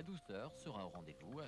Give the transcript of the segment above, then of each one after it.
la douceur sera au rendez-vous.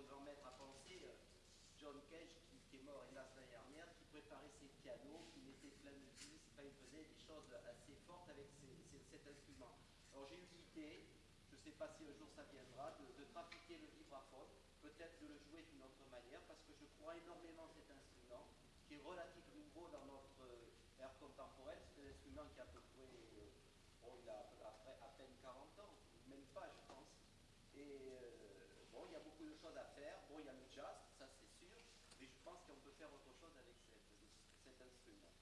Notre grand maître a pensé, euh, John Cage, qui, qui est mort hélas l'année dernière, qui préparait ses pianos, qui mettait plein de enfin, il faisait des choses assez fortes avec cet instrument. Alors j'ai eu l'idée, je ne sais pas si un jour ça viendra, de, de trafiquer le vibraphone, peut-être de le jouer d'une autre manière, parce que je crois énormément à cet instrument, qui est relativement nouveau dans notre euh, ère contemporaine. C'est un instrument qui a à peu près, euh, bon, il a à, à peine 40 ans, même pas, je pense. À faire. Bon, il y a le jazz, ça c'est sûr, mais je pense qu'on peut faire autre chose avec cette- cet instrument.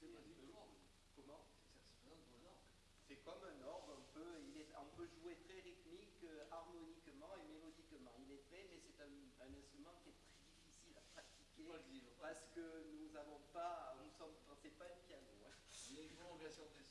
C'est pas du tout. Comment? C'est comme un orgue, on peut, il est, on peut jouer très rythmique, euh, harmoniquement et mélodiquement. Il est prêt, mais c'est un, un instrument qui est très difficile à pratiquer le parce que nous n'avons pas, nous sommes, c'est pas un piano. hein. Il y a une prolongation des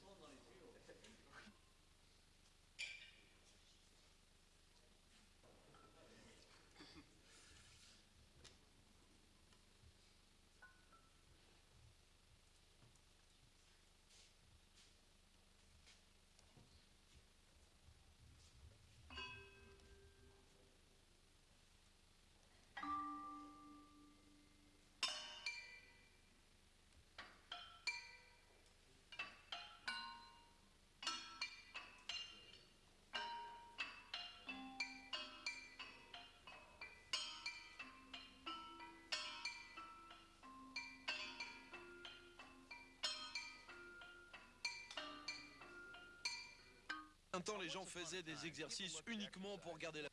Les gens faisaient des exercices uniquement pour garder la.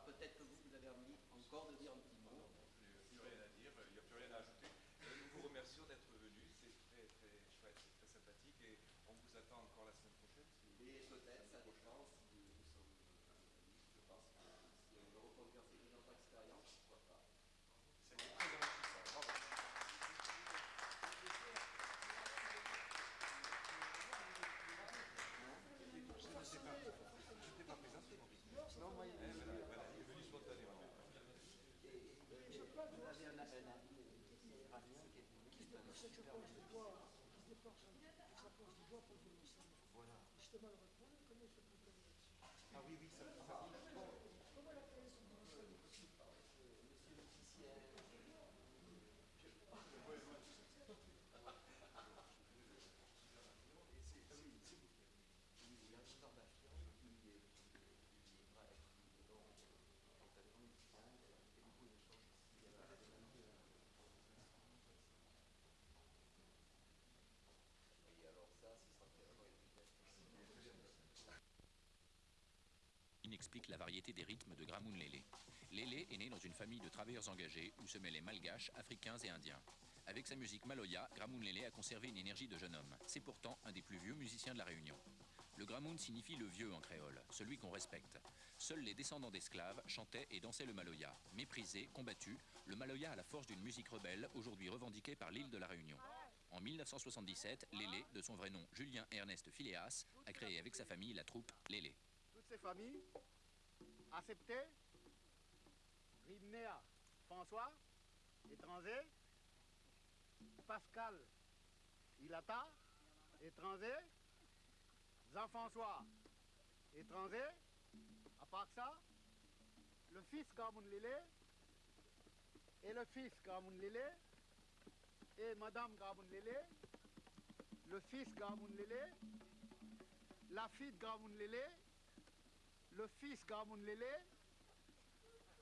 Peut-être que vous, vous avez envie encore de dire un petit mot. Il n'y a plus rien à dire, il n'y a plus rien à ajouter. Euh, Nous vous remercions d'être venus, c'est très très chouette, c'est très sympathique et on vous attend encore la semaine prochaine. si- Et peut-être, ça dépend si nous sommes. Je pense que si on veut reproduire cette notre expérience, pourquoi pas. C'était très enrichissant. Bravo. Non, moi, Eh, voilà, voilà, il est venu spontanément. vous avez un, un ami euh, iranien qui est venu. qui est un super- Voilà. Explique la variété des rythmes de Gramoun Lélé. Lélé est né dans une famille de travailleurs engagés où se mêlaient malgaches, africains et indiens. Avec sa musique maloya, Gramoun Lélé a conservé une énergie de jeune homme. C'est pourtant un des plus vieux musiciens de la Réunion. Le Gramoun signifie le vieux en créole, celui qu'on respecte. Seuls les descendants d'esclaves chantaient et dansaient le maloya. Méprisé, combattu, le maloya a la force d'une musique rebelle, aujourd'hui revendiquée par l'île de la Réunion. En 1977, Lélé, de son vrai nom Julien Ernest Phileas, a créé avec sa famille la troupe Lélé. Acceptées. Rimnéa, François, étranger. Pascal, Ilata, étranger. Jean-François, étranger. À part ça, le fils Gamoun Lélé et le fils Gamoun Lélé et Madame Gamoun Lélé, le fils Gamoun Lélé, la fille de Gamoun Lélé, le fils Gamoun Lélé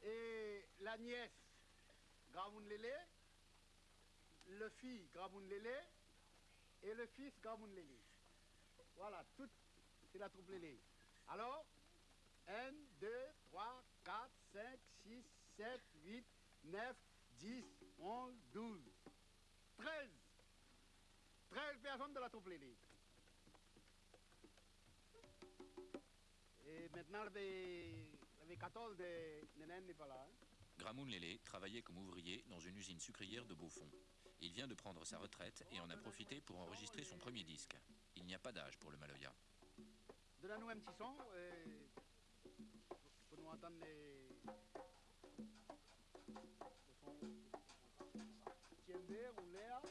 et la nièce Gamoun Lélé, le fils Gamoun Lélé et le fils Gamoun Lélé. Voilà, tout, c'est la troupe Lélé. Alors, 1, 2, 3, 4, 5, 6, 7, 8, 9, 10, 11, 12, 13. 13 personnes de la troupe Lélé. Et maintenant, les, les 14 de Nénen n'est pas là. hein. Gramoun Lélé travaillait comme ouvrier dans une usine sucrière de Beaufort. Il vient de prendre sa retraite et en a profité pour enregistrer son premier disque. Il n'y a pas d'âge pour le Maloya. Donne-nous un petit son euh, pour nous entendre les. le son. Ou Léa?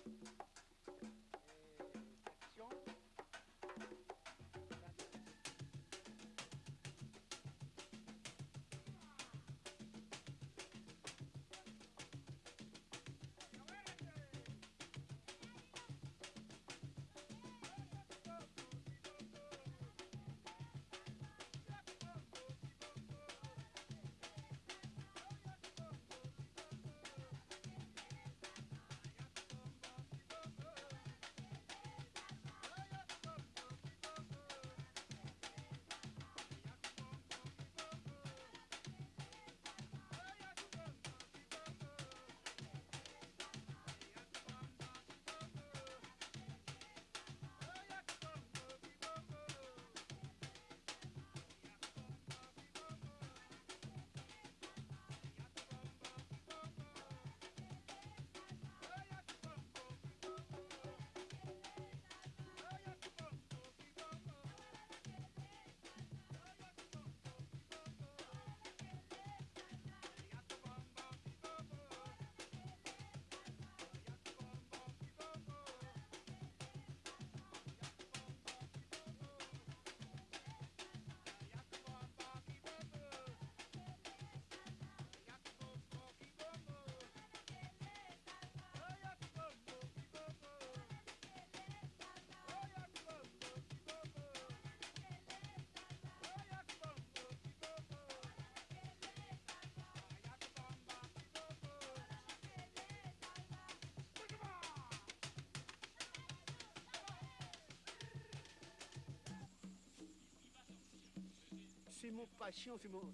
C'est mon passion, c'est mon,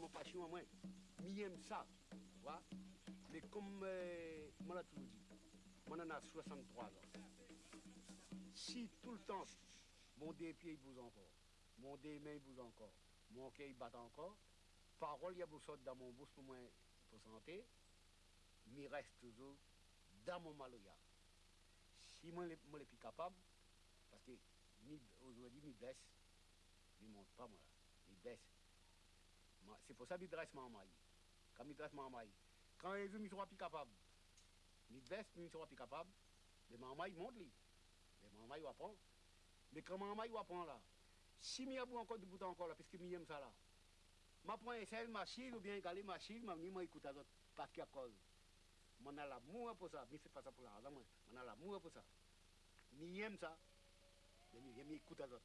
mon, passion à moi. J'aime ça, tu vois. Mais comme euh, moi l'a toujours dit, moi en a 63 ans. Si tout le temps, mon deux pieds bouge encore, mon deux mains bouge encore, mon cœur bat encore, parole il y a beaucoup dans mon bouche pour moi pour santé, mais reste toujours dans mon maloya. Si moi je suis plus capable, parce que aujourd'hui, je baisse, je ne monte pas moi, je C'est pour ça que je dresse ma maille. Quand je dresse ma maille, quand je suis capable, je baisse, je suis plus capable, mais ma maille monte. Mais ma maille va prendre. Mais quand ma maille va prendre là, si je suis encore de bout encore là, parce que j'aime ça là, je prends un seul machine ou bien égaler machine, je vais écouter l'autre parce qu'il y a cause. Je ai l'amour pour ça, mais c'est pas ça pour moi. Je ai l'amour pour ça. Je aime ça, mais je écoute l'autre.